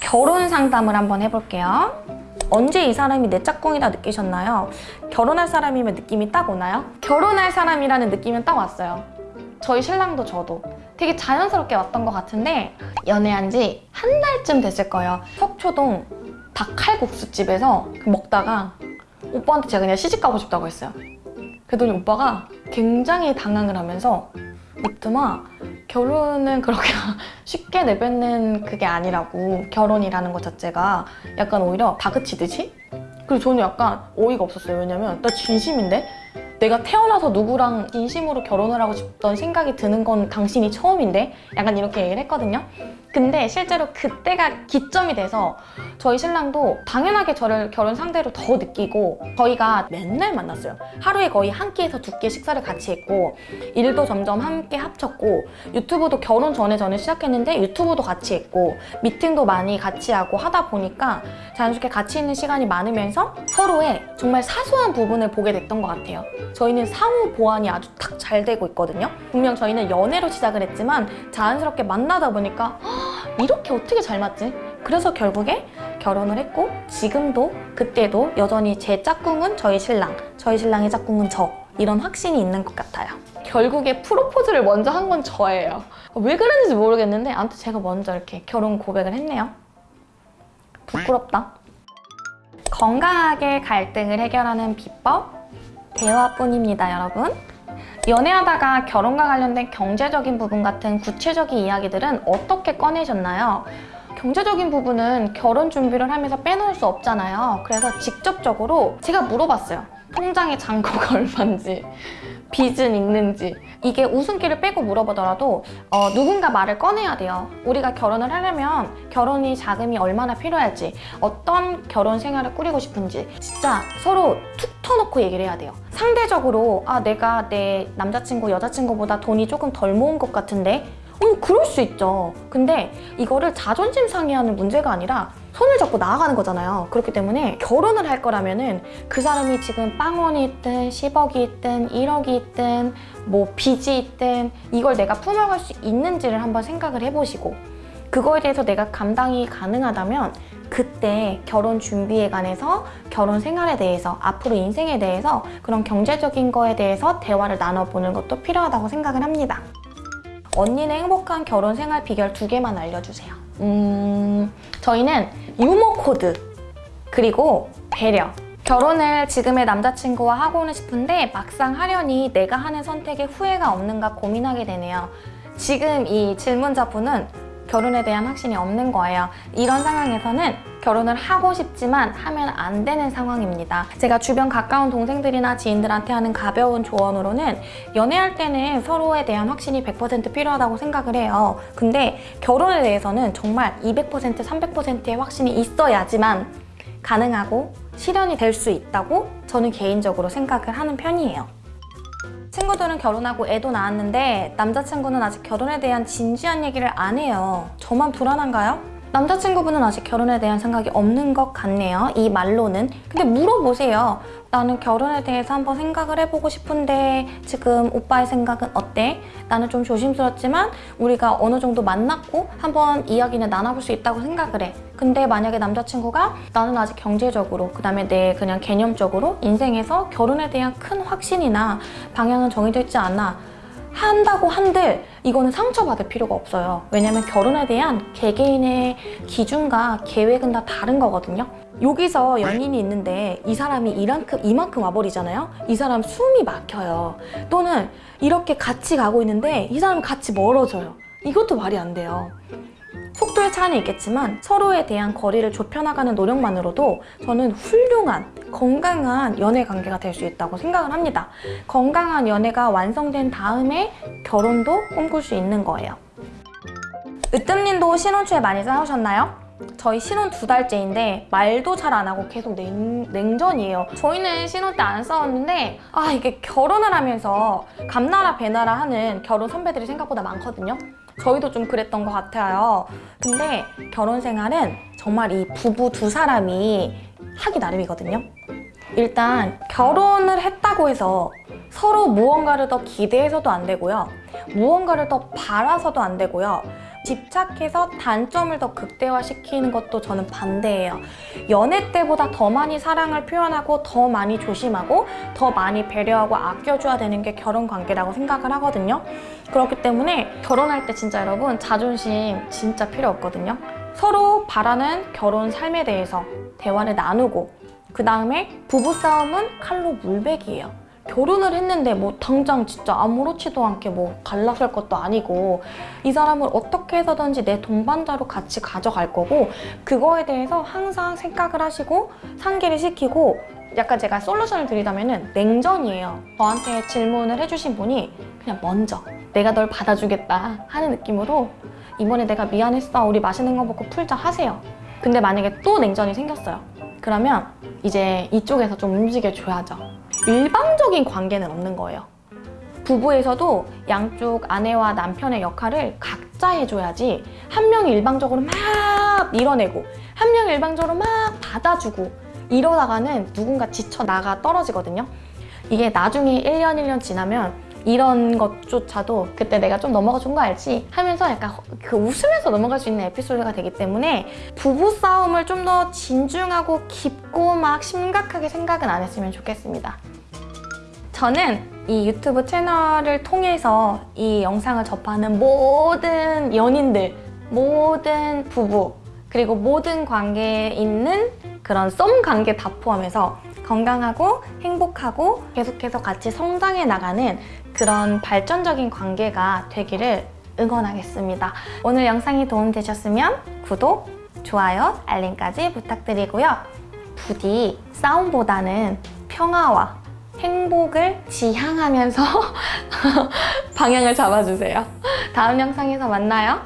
결혼 상담을 한번 해볼게요. 언제 이 사람이 내 짝꿍이다 느끼셨나요? 결혼할 사람이면 느낌이 딱 오나요? 결혼할 사람이라는 느낌은 딱 왔어요. 저희 신랑도 저도 되게 자연스럽게 왔던 것 같은데 연애한 지 한 달쯤 됐을 거예요. 석초동 닭칼국수집에서 먹다가 오빠한테 제가 그냥 시집 가고 싶다고 했어요. 그랬더니 오빠가 굉장히 당황을 하면서 이트마 결혼은 그렇게 쉽게 내뱉는 그게 아니라고 결혼이라는 것 자체가 약간 오히려 다그치듯이? 그리고 저는 약간 어이가 없었어요. 왜냐면 나 진심인데? 내가 태어나서 누구랑 진심으로 결혼을 하고 싶던 생각이 드는 건 당신이 처음인데? 약간 이렇게 얘기를 했거든요 근데 실제로 그때가 기점이 돼서 저희 신랑도 당연하게 저를 결혼 상대로 더 느끼고 저희가 맨날 만났어요. 하루에 거의 한 끼에서 두 끼 식사를 같이 했고 일도 점점 함께 합쳤고 유튜브도 결혼 전에 저는 시작했는데 유튜브도 같이 했고 미팅도 많이 같이 하고 하다 보니까 자연스럽게 같이 있는 시간이 많으면서 서로의 정말 사소한 부분을 보게 됐던 것 같아요. 저희는 상호 보완이 아주 딱 잘 되고 있거든요. 분명 저희는 연애로 시작을 했지만 자연스럽게 만나다 보니까 "헉, 이렇게 어떻게 잘 맞지? 그래서 결국에 결혼을 했고 지금도 그때도 여전히 제 짝꿍은 저희 신랑, 저희 신랑의 짝꿍은 저 이런 확신이 있는 것 같아요. 결국에 프로포즈를 먼저 한 건 저예요. 왜 그랬는지 모르겠는데 아무튼 제가 먼저 이렇게 결혼 고백을 했네요. 부끄럽다. 건강하게 갈등을 해결하는 비법 대화뿐입니다, 여러분. 연애하다가 결혼과 관련된 경제적인 부분 같은 구체적인 이야기들은 어떻게 꺼내셨나요? 경제적인 부분은 결혼 준비를 하면서 빼놓을 수 없잖아요. 그래서 직접적으로 제가 물어봤어요. 통장에 잔고가 얼마인지, 빚은 있는지. 이게 웃음기를 빼고 물어보더라도 어, 누군가 말을 꺼내야 돼요. 우리가 결혼을 하려면 결혼이 자금이 얼마나 필요할지, 어떤 결혼 생활을 꾸리고 싶은지 진짜 서로 툭 터놓고 얘기를 해야 돼요. 상대적으로 아 내가 내 남자친구, 여자친구보다 돈이 조금 덜 모은 것 같은데 어, 그럴 수 있죠. 근데 이거를 자존심 상해하는 문제가 아니라 손을 잡고 나아가는 거잖아요. 그렇기 때문에 결혼을 할 거라면 은 그 사람이 지금 빵원이 있든 10억이 있든 1억이 있든 뭐 빚이 있든 이걸 내가 품어갈 수 있는지를 한번 생각을 해보시고 그거에 대해서 내가 감당이 가능하다면 그때 결혼 준비에 관해서 결혼 생활에 대해서 앞으로 인생에 대해서 그런 경제적인 거에 대해서 대화를 나눠보는 것도 필요하다고 생각을 합니다. 언니는 행복한 결혼 생활 비결 두 개만 알려주세요. 음, 저희는 유머 코드 그리고 배려. 결혼을 지금의 남자친구와 하고는 싶은데 막상 하려니 내가 하는 선택에 후회가 없는가 고민하게 되네요. 지금 이 질문자분은 결혼에 대한 확신이 없는 거예요. 이런 상황에서는 결혼을 하고 싶지만 하면 안 되는 상황입니다. 제가 주변 가까운 동생들이나 지인들한테 하는 가벼운 조언으로는 연애할 때는 서로에 대한 확신이 100% 필요하다고 생각을 해요. 근데 결혼에 대해서는 정말 200% 300%의 확신이 있어야지만 가능하고 실현이 될 수 있다고 저는 개인적으로 생각을 하는 편이에요. 친구들은 결혼하고 애도 낳았는데 남자친구는 아직 결혼에 대한 진지한 얘기를 안 해요. 저만 불안한가요? 남자친구분은 아직 결혼에 대한 생각이 없는 것 같네요. 이 말로는. 근데 물어보세요. 나는 결혼에 대해서 한번 생각을 해보고 싶은데 지금 오빠의 생각은 어때? 나는 좀 조심스럽지만 우리가 어느 정도 만났고 한번 이야기는 나눠볼 수 있다고 생각을 해. 근데 만약에 남자친구가 나는 아직 경제적으로 그 다음에 내 그냥 개념적으로 인생에서 결혼에 대한 큰 확신이나 방향은 정해져 있지 않아 한다고 한들 이거는 상처받을 필요가 없어요. 왜냐면 결혼에 대한 개개인의 기준과 계획은 다 다른 거거든요. 여기서 연인이 있는데 이 사람이 이만큼, 이만큼 와버리잖아요. 이 사람 숨이 막혀요. 또는 이렇게 같이 가고 있는데 이 사람은 같이 멀어져요. 이것도 말이 안 돼요. 속도의 차이는 있겠지만 서로에 대한 거리를 좁혀나가는 노력만으로도 저는 훌륭한 건강한 연애 관계가 될 수 있다고 생각을 합니다. 건강한 연애가 완성된 다음에 결혼도 꿈꿀 수 있는 거예요. 으뜸님도 신혼 초에 많이 싸우셨나요? 저희 신혼 두 달째인데 말도 잘 안 하고 계속 냉, 냉전이에요. 저희는 신혼 때 안 싸웠는데 아 이게 결혼을 하면서 감나라 배나라 하는 결혼 선배들이 생각보다 많거든요. 저희도 좀 그랬던 것 같아요. 근데 결혼 생활은 정말 이 부부 두 사람이 하기 나름이거든요. 일단 결혼을 했다고 해서 서로 무언가를 더 기대해서도 안 되고요. 무언가를 더 바라서도 안 되고요. 집착해서 단점을 더 극대화시키는 것도 저는 반대예요. 연애 때보다 더 많이 사랑을 표현하고 더 많이 조심하고 더 많이 배려하고 아껴줘야 되는 게 결혼 관계라고 생각을 하거든요. 그렇기 때문에 결혼할 때 진짜 여러분 자존심 진짜 필요 없거든요. 서로 바라는 결혼 삶에 대해서 대화를 나누고 그 다음에 부부싸움은 칼로 물베기예요. 결혼을 했는데 뭐 당장 진짜 아무렇지도 않게 뭐 갈라설 것도 아니고 이 사람을 어떻게 해서든지 내 동반자로 같이 가져갈 거고 그거에 대해서 항상 생각을 하시고 상기를 시키고 약간 제가 솔루션을 드리자면 은 냉전이에요. 저한테 질문을 해주신 분이 그냥 먼저 내가 널 받아주겠다 하는 느낌으로 이번에 내가 미안했어 우리 맛있는 거 먹고 풀자 하세요. 근데 만약에 또 냉전이 생겼어요. 그러면 이제 이쪽에서 좀 움직여줘야죠. 일방적인 관계는 없는 거예요. 부부에서도 양쪽 아내와 남편의 역할을 각자 해줘야지 한 명이 일방적으로 막 밀어내고 한 명이 일방적으로 막 받아주고 이러다가는 누군가 지쳐 나가 떨어지거든요. 이게 나중에 1년 1년 지나면 이런 것조차도 그때 내가 좀 넘어가 준 거 알지? 하면서 약간 그 웃으면서 넘어갈 수 있는 에피소드가 되기 때문에 부부 싸움을 좀 더 진중하고 깊고 막 심각하게 생각은 안 했으면 좋겠습니다. 저는 이 유튜브 채널을 통해서 이 영상을 접하는 모든 연인들, 모든 부부, 그리고 모든 관계에 있는 그런 썸 관계 다 포함해서 건강하고 행복하고 계속해서 같이 성장해 나가는 그런 발전적인 관계가 되기를 응원하겠습니다. 오늘 영상이 도움되셨으면 구독, 좋아요, 알림까지 부탁드리고요. 부디 싸움보다는 평화와 행복을 지향하면서 방향을 잡아주세요. 다음 영상에서 만나요.